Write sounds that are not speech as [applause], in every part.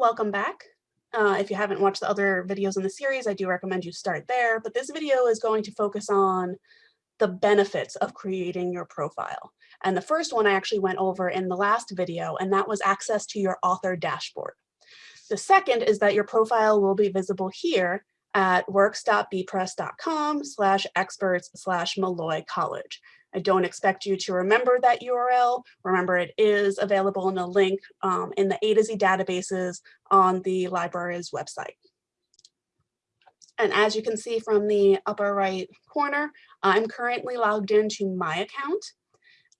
welcome back. Uh, if you haven't watched the other videos in the series, I do recommend you start there, but this video is going to focus on the benefits of creating your profile. And the first one I actually went over in the last video, and that was access to your author dashboard. The second is that your profile will be visible here at works.bepress.com slash experts slash Molloy College. I don't expect you to remember that URL. Remember, it is available in a link um, in the A to Z databases on the library's website. And as you can see from the upper right corner, I'm currently logged into my account.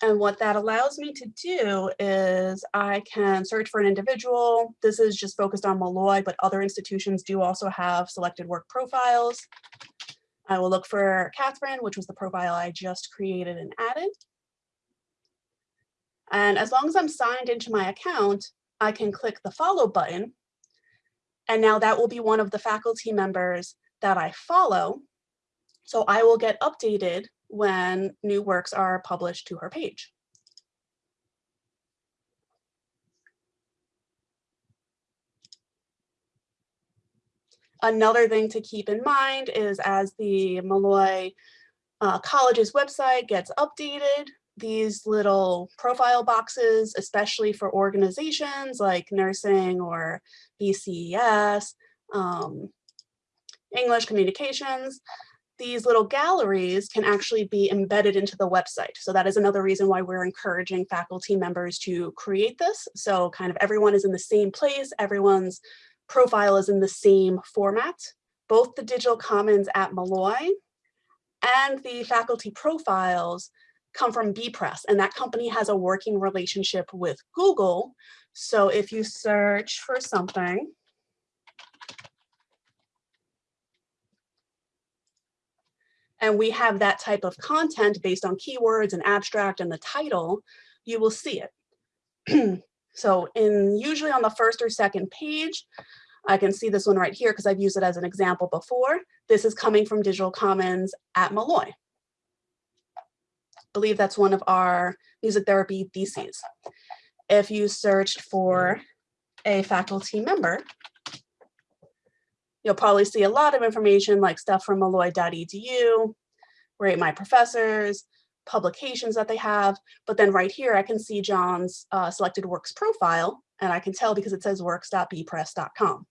And what that allows me to do is I can search for an individual. This is just focused on Molloy, but other institutions do also have selected work profiles. I will look for Catherine, which was the profile I just created and added. And as long as I'm signed into my account, I can click the follow button. And now that will be one of the faculty members that I follow. So I will get updated when new works are published to her page. Another thing to keep in mind is as the Molloy uh, College's website gets updated, these little profile boxes, especially for organizations like nursing or BCES, um, English communications, these little galleries can actually be embedded into the website. So that is another reason why we're encouraging faculty members to create this. So kind of everyone is in the same place, everyone's profile is in the same format. Both the digital commons at Molloy and the faculty profiles come from bepress and that company has a working relationship with Google. So if you search for something, and we have that type of content based on keywords and abstract and the title, you will see it. [clears throat] so in usually on the first or second page, I can see this one right here because I've used it as an example before. This is coming from Digital Commons at Molloy. I believe that's one of our music therapy theses. If you searched for a faculty member, you'll probably see a lot of information like stuff from molloy.edu, rate my professors, publications that they have. But then right here, I can see John's uh, selected works profile, and I can tell because it says works.bepress.com.